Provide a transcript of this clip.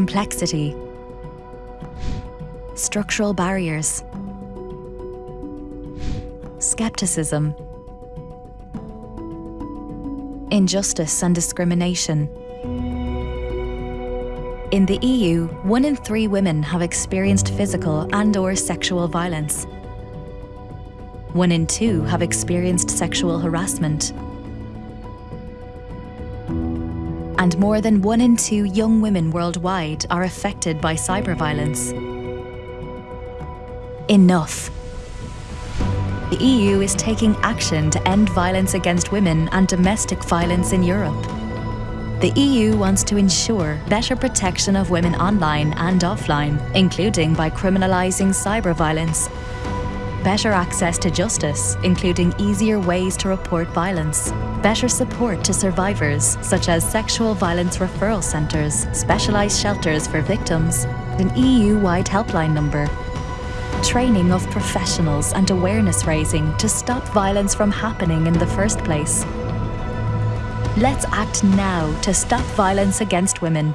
complexity, structural barriers, skepticism, injustice and discrimination. In the EU, one in three women have experienced physical and or sexual violence. One in two have experienced sexual harassment. And more than one in two young women worldwide are affected by cyber violence. Enough. The EU is taking action to end violence against women and domestic violence in Europe. The EU wants to ensure better protection of women online and offline, including by criminalising cyber violence, better access to justice, including easier ways to report violence, better support to survivors, such as sexual violence referral centres, specialised shelters for victims, an EU-wide helpline number, training of professionals and awareness raising to stop violence from happening in the first place. Let's act now to stop violence against women.